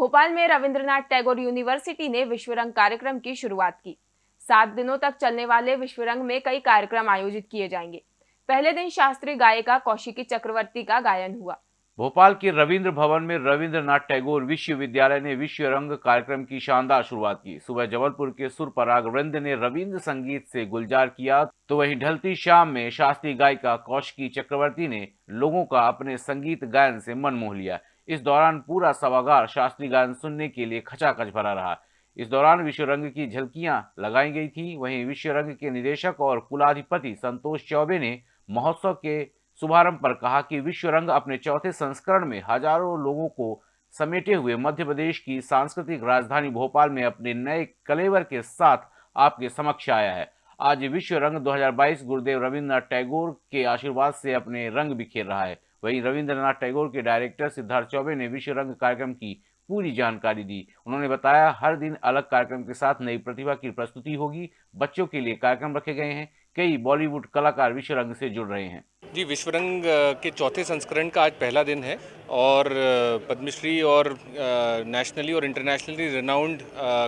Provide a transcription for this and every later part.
भोपाल में रविंद्रनाथ टैगोर यूनिवर्सिटी ने विश्व रंग कार्यक्रम की शुरुआत की। सात दिनों तक चलने वाले विश्व रंग में कई कार्यक्रम आयोजित किए जाएँगे। पहले दिन शास्त्रीय गायिका कौशिकी चक्रवर्ती का गायन हुआ। भोपाल के रविंद्र भवन में रविंद्रनाथ टैगोर विश्वविद्यालय ने विश्व रंग कार्यक्रम की शानदार शुरुआत की। सुबह जबलपुर के सुर पराग वृंद ने रविंद्र संगीत से गुलजार किया तो वहीं ढलती शाम में शास्त्रीय गायिका कौशिकी चक्रवर्ती ने लोगों का अपने संगीत गायन से मन मोह लिया। इस दौरान पूरा सभागार शास्त्रीय गायन सुनने के लिए खचाखच भरा रहा। इस दौरान विश्व रंग की झलकियाँ लगाई गई थी। वहीं विश्व रंग के निदेशक और कुलाधिपति संतोष चौबे ने महोत्सव के शुभारंभ पर कहा कि विश्व रंग अपने चौथे संस्करण में हज़ारों लोगों को समेटे हुए मध्य प्रदेश की सांस्कृतिक राजधानी भोपाल में अपने नए कलेवर के साथ आपके समक्ष आया है। आज विश्व रंग 2022 गुरुदेव रविन्द्रनाथ टैगोर के आशीर्वाद से अपने रंग बिखेर रहा है। वहीं रविंद्रनाथ टैगोर के डायरेक्टर सिद्धार्थ चौबे ने विश्व रंग कार्यक्रम की पूरी जानकारी दी। उन्होंने बताया, हर दिन अलग कार्यक्रम के साथ नई प्रतिभा की प्रस्तुति होगी। बच्चों के लिए कार्यक्रम रखे गए हैं। कई बॉलीवुड कलाकार विश्व रंग से जुड़ रहे हैं। जी, विश्व रंग के चौथे संस्करण का आज पहला दिन है। और पद्मश्री और नेशनली और internationally renowned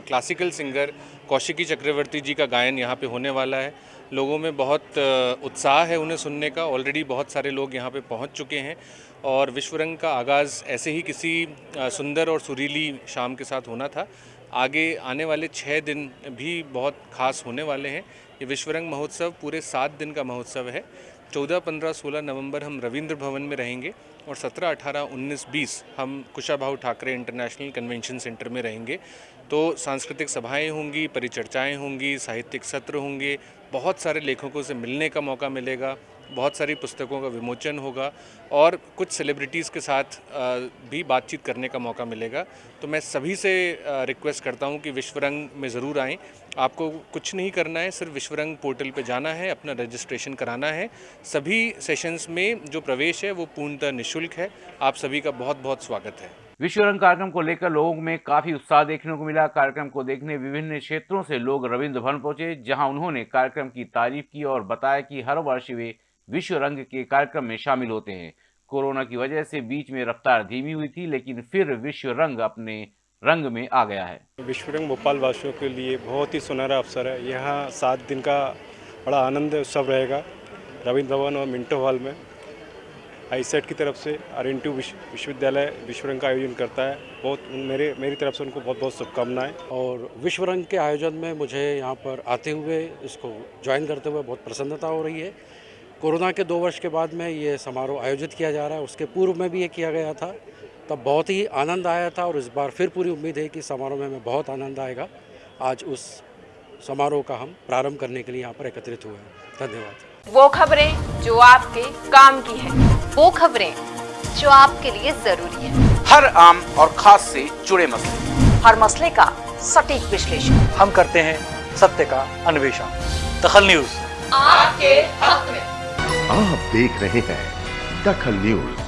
classical singer Kaushiki Chakraborty ji का गायन यहाँ पे होने वाला है। लोगों में बहुत उत्साह है उन्हें सुनने का। ऑलरेडी बहुत सारे लोग यहाँ पे पहुँच चुके हैं और विश्व रंग का आगाज़ ऐसे ही किसी सुंदर और सुरीली शाम के साथ होना था। आगे आने वाले छः दिन भी बहुत खास होने वाले हैं। ये विश्व रंग महोत्सव पूरे सात दिन का महोत्सव है। चौदह, पंद्रह, सोलह नवंबर हम रविंद्र भवन में रहेंगे और सत्रह, अठारह उन्नीस बीस हम Kushabhau Thakre international convention centre में रहेंगे। तो सांस्कृतिक सभाएँ होंगी, परिचर्चाएँ होंगी, साहित्यिक सत्र होंगे, बहुत सारे लेखकों से मिलने का मौका मिलेगा। बहुत सारी पुस्तकों का विमोचन होगा और कुछ सेलिब्रिटीज़ के साथ भी बातचीत करने का मौका मिलेगा। तो मैं सभी से रिक्वेस्ट करता हूँ कि विश्व रंग में ज़रूर आएँ। आपको कुछ नहीं करना है, सिर्फ़ विश्व रंग पोर्टल पे जाना है, अपना रजिस्ट्रेशन कराना है। सभी सेशंस में जो प्रवेश है, वो पूर्णतः निःशुल्क है। आप सभी का बहुत बहुत स्वागत है। विश्व रंग कार्यक्रम को लेकर लोगों में काफ़ी उत्साह देखने को मिला। कार्यक्रम को देखने विभिन्न क्षेत्रों से लोग रविंद्र भवन पहुँचे, जहाँ उन्होंने कार्यक्रम की तारीफ़ की और बताया कि हर वर्ष वे विश्व रंग के कार्यक्रम में शामिल होते हैं। कोरोना की वजह से बीच में रफ्तार धीमी हुई थी लेकिन फिर विश्व रंग अपने रंग में आ गया है। विश्व रंग भोपाल वासियों के लिए बहुत ही सुनहरा अवसर है। यहाँ सात दिन का बड़ा आनंद उत्सव रहेगा रविंद्र भवन और मिंटो हॉल में। आईसेट की तरफ़ से आर एन विश्वविद्यालय विश्व रंग का आयोजन करता है। बहुत मेरे मेरी तरफ़ से उनको बहुत बहुत शुभकामनाएँ। और विश्व रंग के आयोजन में मुझे यहाँ पर आते हुए इसको ज्वाइन करते हुए बहुत प्रसन्नता हो रही है। कोरोना के दो वर्ष के बाद में ये समारोह आयोजित किया जा रहा है। उसके पूर्व में भी ये किया गया था। तब बहुत ही आनंद आया था और इस बार फिर पूरी उम्मीद है कि समारोह में हमें बहुत आनंद आएगा। आज उस समारोह का हम प्रारंभ करने के लिए यहाँ पर एकत्रित हुए हैं। धन्यवाद। वो खबरें जो आपके काम की है। वो खबरें जो आपके लिए ज़रूरी है। हर आम और खास से जुड़े मसले। हर मसले का सटीक विश्लेषण। हम करते हैं सत्य का अन्वेषण। दखल न्यूज़। आपके हक में। आप देख रहे हैं दखल न्यूज़।